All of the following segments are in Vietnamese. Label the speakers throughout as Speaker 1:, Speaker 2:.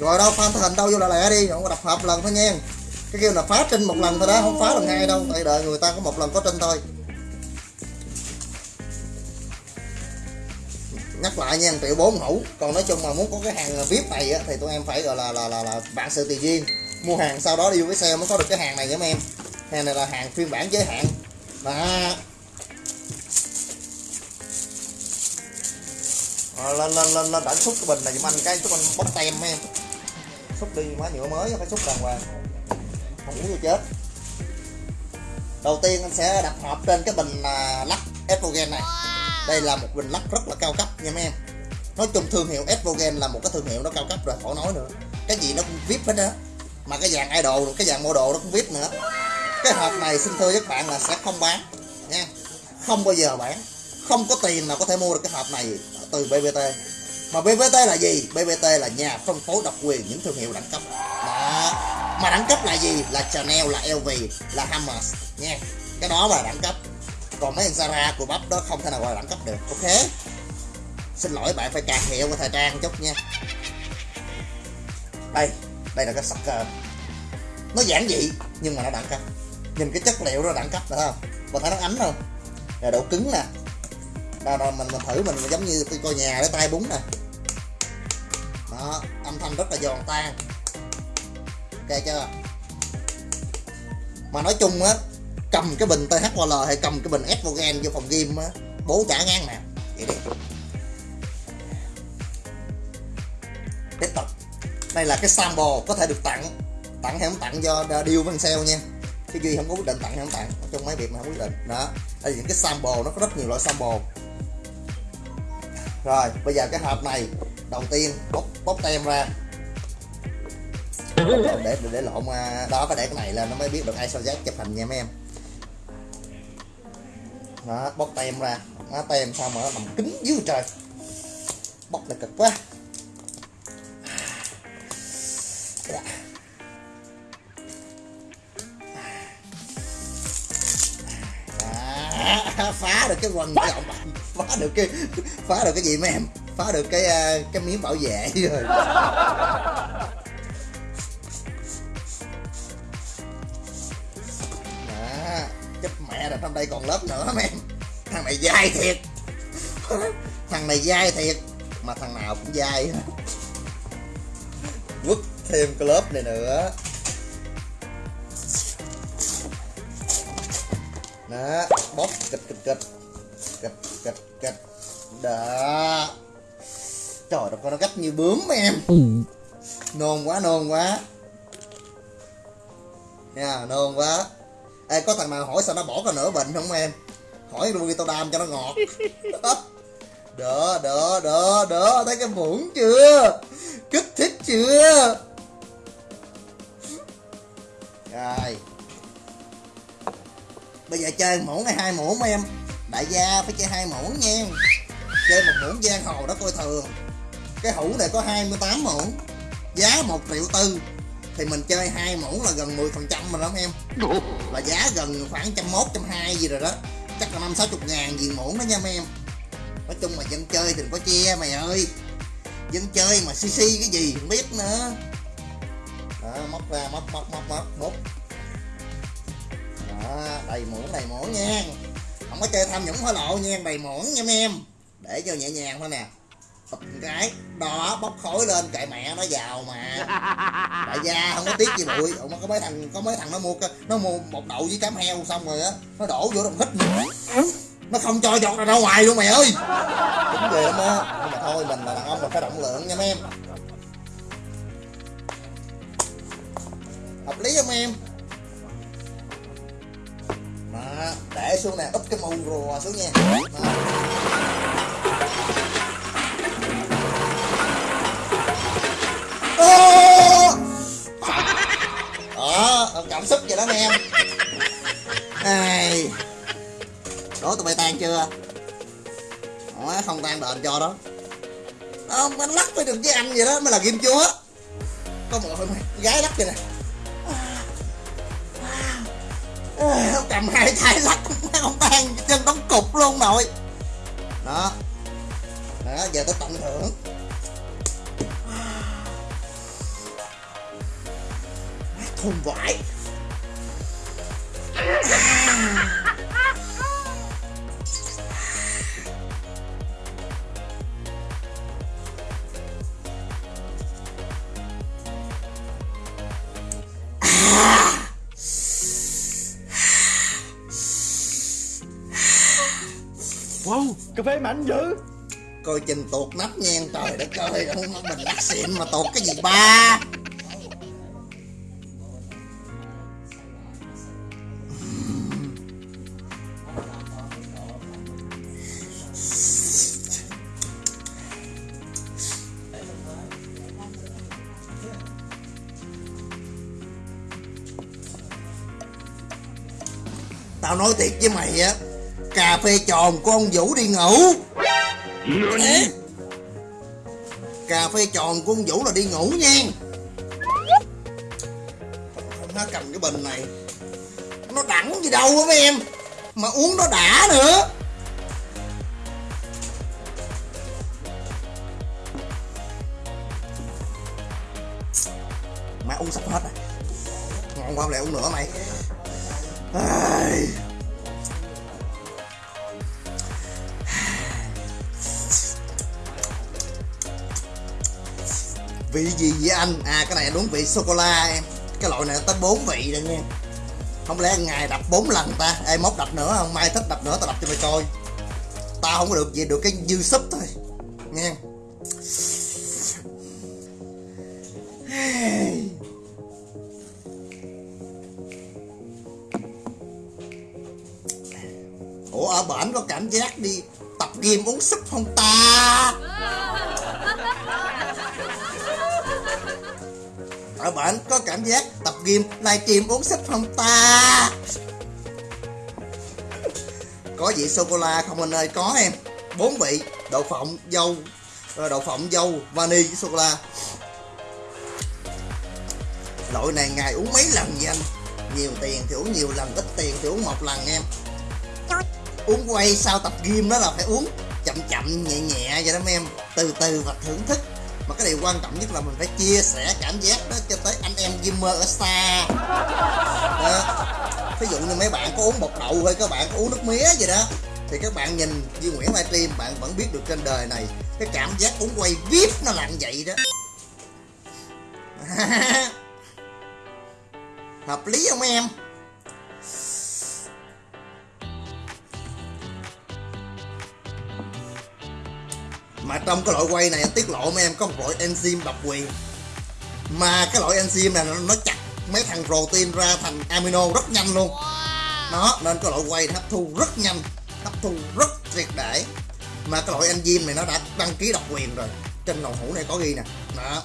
Speaker 1: rồi đâu pha hình đâu vô lại lẹ đi không có đập hợp lần thôi nha. Cái kêu là phá trinh một lần thôi đó không phá lần hai đâu tại đợi người ta có một lần có trinh thôi. Nhắc lại nha triệu bốn hũ còn nói chung mà muốn có cái hàng vip này á, thì tụi em phải gọi là là là, là bạn sự tùy duyên. Mua hàng sau đó đi với xe mới có được cái hàng này nha em. Hàng này là hàng phiên bản giới hạn. Đó. Ờ, lên lên lên lên đánh xúc cái bình này giùm anh cái chút anh bóc tem em xúc đi má nhựa mới phải xúc đàng hoàng. Không uống vô chết đầu tiên anh sẽ đặt hộp trên cái bình à, lắc Evogen này. Đây là một bình lắc rất là cao cấp nha mấy em. Nói chung thương hiệu Evogen là một cái thương hiệu nó cao cấp rồi, khỏi nói nữa. Cái gì nó cũng vip hết á. Mà cái dạng idol, cái dạng model nó cũng vip nữa. Cái hộp này xin thưa các bạn là sẽ không bán, nha. Không bao giờ bán. Không có tiền nào có thể mua được cái hộp này. Từ BBT mà BBT là gì? BBT là nhà phân phối độc quyền những thương hiệu đẳng cấp. Đó. Mà đẳng cấp là gì? Là Chanel là LV là Hammers. nha. Cái đó là đẳng cấp. Còn mấy thằng Zara của bắp đó không thể nào gọi là đẳng cấp được. Ok? Xin lỗi bạn phải cài hiệu của thời trang chút nha. Đây. Đây là cái sucker ờ, nó giản dị nhưng mà nó đẳng cấp. Nhìn cái chất liệu nó đẳng cấp nữa không? Bạn thấy nó ánh không? Là độ cứng nè. Đó, đó, mình mình thử mình giống như coi nhà để tay búng nè đó, âm thanh rất là giòn tan. Ok chưa? Mà nói chung á, cầm cái bình THOL hay cầm cái bình Evogen vô phòng game á, bố trả ngang nè. Vậy đi. Tiếp tục. Đây là cái sample có thể được tặng. Tặng hay không tặng do deal với sale nha. Cái duy không có quyết định tặng hay không tặng. Trong mấy việc mà không quyết định. Đó. Đây là những cái sample, nó có rất nhiều loại sample. Rồi, bây giờ cái hộp này đầu tiên bóc bóc tem ra. Để để, để lộn à, đó có để cái này lên nó mới biết được ai sao giác chụp hình nha mấy em. Đó bóc tem ra. Nó tem sao mà nó nằm kính dưới trời. Bóc là cực quá. Phá được cái quần trọng phá được cái phá được cái gì mấy em? Phá được cái ờ, cái miếng bảo vệ rồi. Đó chết mẹ rồi trong đây còn lớp nữa mấy em. Thằng này dai thiệt. Thằng này dai thiệt, mà thằng nào cũng dai quất thêm cái lớp này nữa. Đó, bóp, kịch kịch kịch. Kịch kịch kịch. Đó trời ơi con nó gắt như bướm em. Nôn quá nôn quá. Nha nôn quá. Ê, có thằng nào hỏi sao nó bỏ cái nửa bệnh không em? Hỏi luôn đi tao đam cho nó ngọt. Đỡ đỡ đỡ đỡ. Thấy cái muỗng chưa? Kích thích chưa? Rồi. Bây giờ chơi muỗng hay hai muỗng em? Đại gia phải chơi hai muỗng nha. Chơi một muỗng giang hồ đó coi thường cái hũ này có 28 muỗng giá 1 triệu tư. Thì mình chơi hai muỗng là gần 10 phần trăm mà đó em. Là giá gần khoảng trăm mốt trăm hai gì rồi đó. Chắc là năm sáu chục ngàn gì muỗng đó nha mấy em. Nói chung mà dân chơi thì đừng có che mày ơi. Dân chơi mà xi cái gì không biết nữa. Đó móc ra móc móc móc móc móc đó đầy muỗng đầy muỗng nha. Không có chơi tham nhũng hối lộ nha đầy muỗng nha mấy em. Để cho nhẹ nhàng thôi nè cái đó bóc khối lên kệ mẹ nó giàu mà. Đại gia không có tiếc gì bụi Ủa, có mấy thằng có mấy thằng nó mua nó mua một đậu với cám heo xong rồi á nó đổ vô đồng hít. Nó không cho giọt ra ngoài luôn mày ơi. Đúng ghê lắm á. Nhưng mà thôi mình là đàn ông mình phải động lượng nha mấy em. Hợp lý không em? Đó, để xuống nè úp cái mù rùa xuống nha. Đó. Đó cảm xúc vậy đó anh em. Ai đố tụi bay tan chưa? Đó, không tan đền cho đó. Không anh lắc phải được với anh vậy đó mới là kim chúa. Có một gái lắc vậy nè. Không cầm hai tay lắc không tan chân đóng cục luôn nội. Đó. Đó giờ tới tận hưởng. Thùng vải
Speaker 2: Wow, cà phê mạnh dữ.
Speaker 1: Coi chừng tuột nắp nha trời đất ơi bình lắc xịn mà tuột cái gì ba Tao nói thiệt với mày á Cà phê tròn của ông Vũ đi ngủ. Ê, Cà phê tròn của ông Vũ là đi ngủ nha. Nó cầm cái bình này Nó đẳng gì đâu á mấy em Mà uống nó đã nữa. Mà uống sắp hết rồi. Ngon quá lại uống nữa mày Ai... vị gì vậy anh? À cái này đúng vị sô cô la em. Cái loại này tới 4 vị rồi nha không lẽ ngày đập 4 lần ta? Ê mốt đập nữa không? Mai thích đập nữa, tao đập cho mày coi. Tao không có được gì, được cái dư súp thôi. Nha ủa, ở bển có cảm giác đi tập game uống súp không ta? Ở bển có cảm giác tập gym livestream uống súp không ta? Có vị sô cô la không anh ơi? Có em. Bốn vị, đậu phộng, dâu ờ, đậu phộng, dâu, vani với sô cô la. Loại này ngày uống mấy lần vậy anh? Nhiều tiền thì uống nhiều lần, ít tiền thì uống một lần em uống quay sau tập gym đó là phải uống chậm chậm, nhẹ nhẹ vậy đó mấy em. Từ từ và thưởng thức. Mà cái điều quan trọng nhất là mình phải chia sẻ cảm giác đó cho tới anh em gamer ở xa. Đó. ví dụ như mấy bạn có uống bột đậu hay các bạn có uống nước mía gì đó, thì các bạn nhìn Duy Nguyễn livestream bạn vẫn biết được trên đời này, cái cảm giác uống quay vip nó là vậy đó. Hợp lý không em? Trong cái loại quay này tiết lộ mấy em có một loại enzyme độc quyền. Mà cái loại enzyme này nó, nó chặt mấy thằng protein ra thành amino rất nhanh luôn. Đó nên cái loại quay hấp thu rất nhanh hấp thu rất triệt để. Mà cái loại enzyme này nó đã đăng ký độc quyền rồi. Trên đầu hũ này có ghi nè. Đó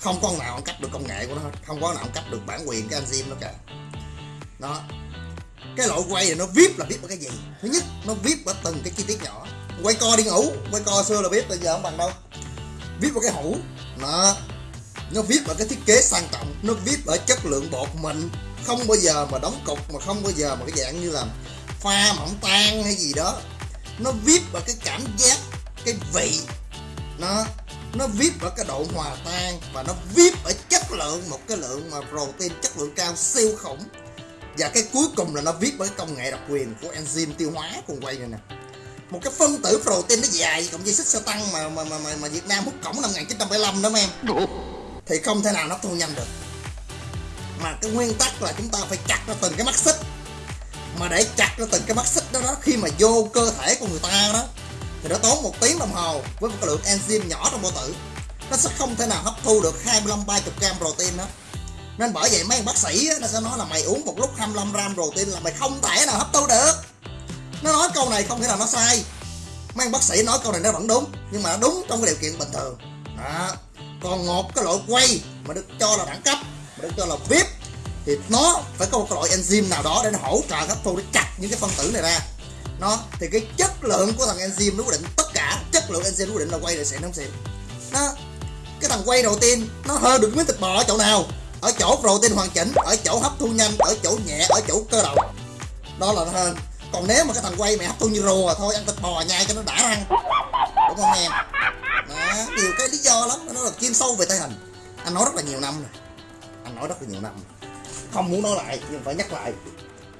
Speaker 1: không con nào ăn cắp được công nghệ của nó hết. Không có nào ăn cắp được bản quyền cái enzyme đó cả. Đó cái loại quay này nó vip là vip ở cái gì? Thứ nhất nó vip ở từng cái chi tiết nhỏ quay co đi ngủ. Quay co xưa là biết, bây giờ không bằng đâu. Viết vào cái hũ. Nó nó viết vào cái thiết kế sang trọng. Nó viết ở chất lượng bột mình. Không bao giờ mà đóng cục, mà không bao giờ mà cái dạng như là pha mỏng tan hay gì đó. Nó viết vào cái cảm giác, cái vị. Nó nó viết vào cái độ hòa tan và nó viết ở chất lượng, một cái lượng mà protein chất lượng cao siêu khủng. Và cái cuối cùng là nó viết với công nghệ độc quyền của enzyme tiêu hóa cùng quay này nè một cái phân tử protein nó dài cộng dây xích xe tăng mà mà mà mà, mà Việt Nam hút cổng năm 1975 đó mấy em thì không thể nào nó thu nhanh được. Mà cái nguyên tắc là chúng ta phải chặt ra từng cái mắt xích. Mà để chặt ra từng cái mắt xích đó đó khi mà vô cơ thể của người ta đó thì nó tốn một tiếng đồng hồ với một cái lượng enzyme nhỏ trong bao tử. Nó sẽ không thể nào hấp thu được 25 30 gram protein đó. Nên bởi vậy mấy bác sĩ á, nó sẽ nói là mày uống một lúc 25 gram protein là mày không thể nào hấp thu được nó nói câu này không thể nào nó sai. Mấy anh bác sĩ nói câu này nó vẫn đúng, nhưng mà nó đúng trong cái điều kiện bình thường. Đó. còn một cái loại quay mà được cho là đẳng cấp, mà được cho là vip thì nó phải có một cái loại enzyme nào đó để nó hỗ trợ hấp thu, để chặt những cái phân tử này ra. Nó, thì cái chất lượng của thằng enzyme nó quyết định tất cả. Chất lượng enzyme nó quyết định là quay là xịn không xịn nó cái thằng quay đầu tiên, nó hơn được miếng thịt bò ở chỗ nào? Ở chỗ protein hoàn chỉnh, ở chỗ hấp thu nhanh, ở chỗ nhẹ, ở chỗ cơ động. Đó là nó hơn còn nếu mà cái thằng quay mày hấp thu như rùa à, thôi, ăn thịt bò nhai cho nó đã răng. Đúng không em? Đó, nhiều cái lý do lắm, nó là chuyên sâu về tay hình anh nói rất là nhiều năm rồi. Anh nói rất là nhiều năm. Không muốn nói lại, nhưng phải nhắc lại.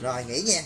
Speaker 1: Rồi, nghỉ nha.